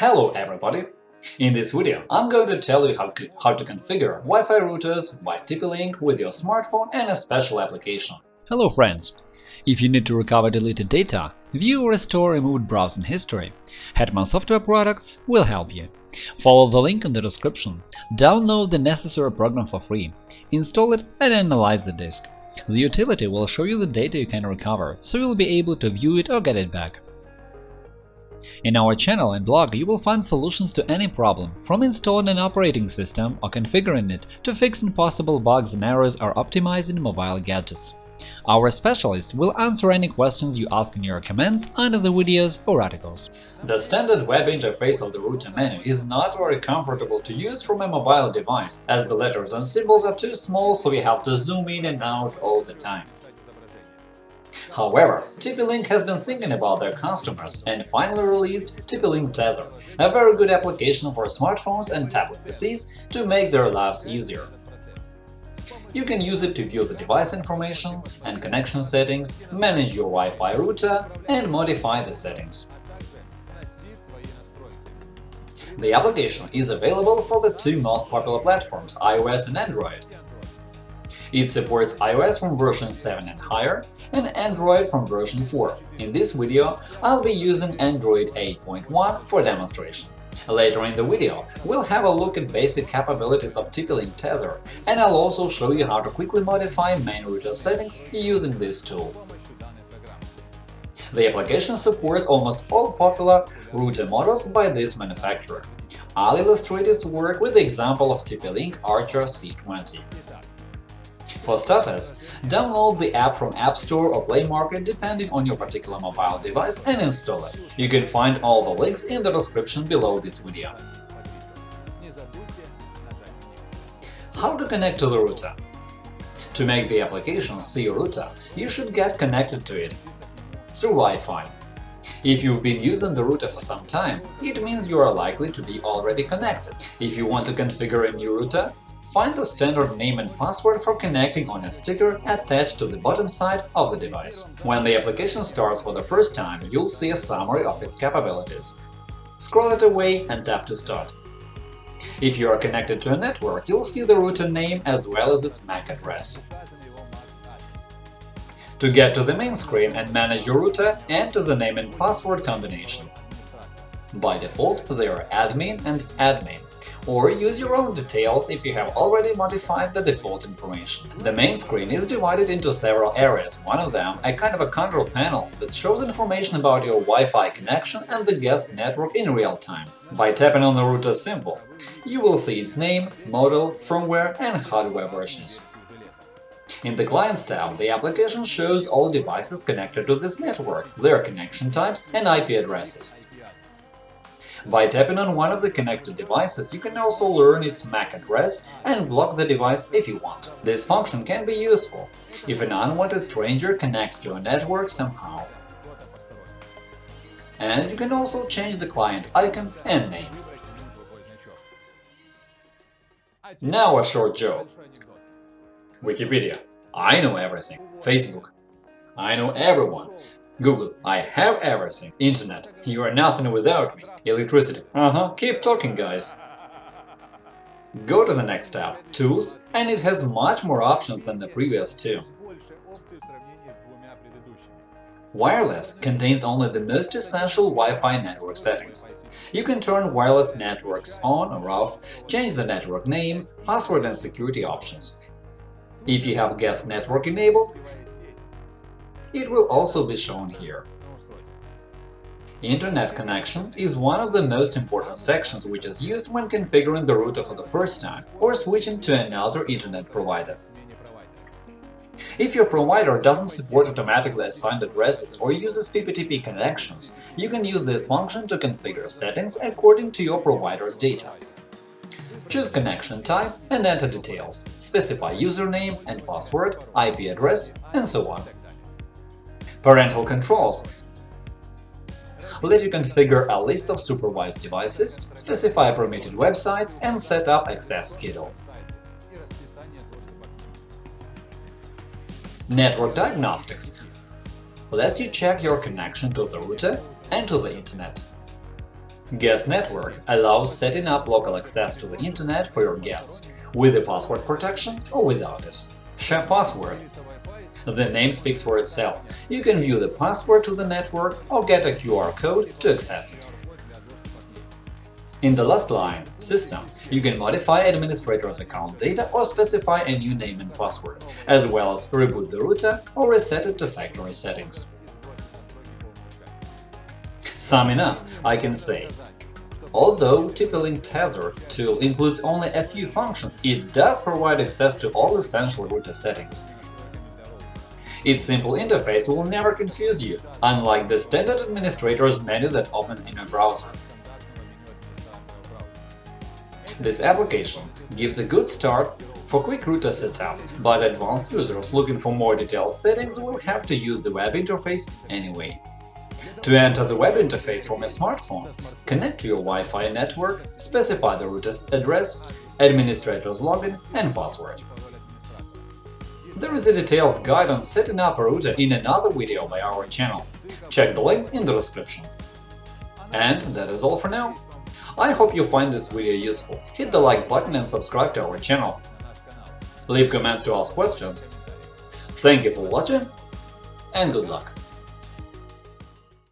Hello everybody! In this video I'm going to tell you how, how to configure Wi-Fi routers by TP-Link with your smartphone and a special application. Hello friends! If you need to recover deleted data, view or restore removed browsing history, Hetman Software Products will help you. Follow the link in the description, download the necessary program for free, install it and analyze the disk. The utility will show you the data you can recover, so you'll be able to view it or get it back. In our channel and blog you will find solutions to any problem, from installing an operating system or configuring it to fixing possible bugs and errors or optimizing mobile gadgets. Our specialists will answer any questions you ask in your comments under the videos or articles. The standard web interface of the router menu is not very comfortable to use from a mobile device, as the letters and symbols are too small so we have to zoom in and out all the time. However, TP-Link has been thinking about their customers and finally released TP-Link Tether, a very good application for smartphones and tablet PCs to make their lives easier. You can use it to view the device information and connection settings, manage your Wi-Fi router and modify the settings. The application is available for the two most popular platforms, iOS and Android. It supports iOS from version 7 and higher, and Android from version 4. In this video, I'll be using Android 8.1 for demonstration. Later in the video, we'll have a look at basic capabilities of TP-Link Tether, and I'll also show you how to quickly modify main router settings using this tool. The application supports almost all popular router models by this manufacturer. I'll illustrate its work with the example of TP-Link Archer C20. For starters, download the app from App Store or Play Market depending on your particular mobile device and install it. You can find all the links in the description below this video. How to connect to the router To make the application see your router, you should get connected to it through Wi-Fi. If you've been using the router for some time, it means you are likely to be already connected. If you want to configure a new router, Find the standard name and password for connecting on a sticker attached to the bottom side of the device. When the application starts for the first time, you'll see a summary of its capabilities. Scroll it away and tap to start. If you are connected to a network, you'll see the router name as well as its MAC address. To get to the main screen and manage your router, enter the name and password combination. By default, they are admin and admin or use your own details if you have already modified the default information. The main screen is divided into several areas, one of them a kind of a control panel that shows information about your Wi-Fi connection and the guest network in real time. By tapping on the router symbol, you will see its name, model, firmware and hardware versions. In the Clients tab, the application shows all devices connected to this network, their connection types and IP addresses. By tapping on one of the connected devices, you can also learn its MAC address and block the device if you want. This function can be useful if an unwanted stranger connects to a network somehow. And you can also change the client icon and name. Now a short joke. Wikipedia. I know everything. Facebook. I know everyone. Google, I have everything. Internet, you are nothing without me. Electricity, uh-huh, keep talking, guys. Go to the next tab, Tools, and it has much more options than the previous two. Wireless contains only the most essential Wi-Fi network settings. You can turn wireless networks on or off, change the network name, password and security options. If you have guest network enabled, it will also be shown here. Internet connection is one of the most important sections which is used when configuring the router for the first time or switching to another internet provider. If your provider doesn't support automatically assigned addresses or uses PPTP connections, you can use this function to configure settings according to your provider's data. Choose connection type and enter details, specify username and password, IP address, and so on. Parental controls let you configure a list of supervised devices, specify permitted websites and set up access schedule. Network Diagnostics lets you check your connection to the router and to the Internet. Guest Network allows setting up local access to the Internet for your guests, with the password protection or without it. Share password. The name speaks for itself. You can view the password to the network or get a QR code to access it. In the last line, System, you can modify administrator's account data or specify a new name and password, as well as reboot the router or reset it to factory settings. Summing up, I can say, although TP-Link Tether tool includes only a few functions, it does provide access to all essential router settings. Its simple interface will never confuse you, unlike the standard administrator's menu that opens in your browser. This application gives a good start for quick router setup, but advanced users looking for more detailed settings will have to use the web interface anyway. To enter the web interface from a smartphone, connect to your Wi-Fi network, specify the router's address, administrator's login and password. There is a detailed guide on setting up a router in another video by our channel. Check the link in the description. And that is all for now. I hope you find this video useful. Hit the like button and subscribe to our channel. Leave comments to ask questions. Thank you for watching and good luck!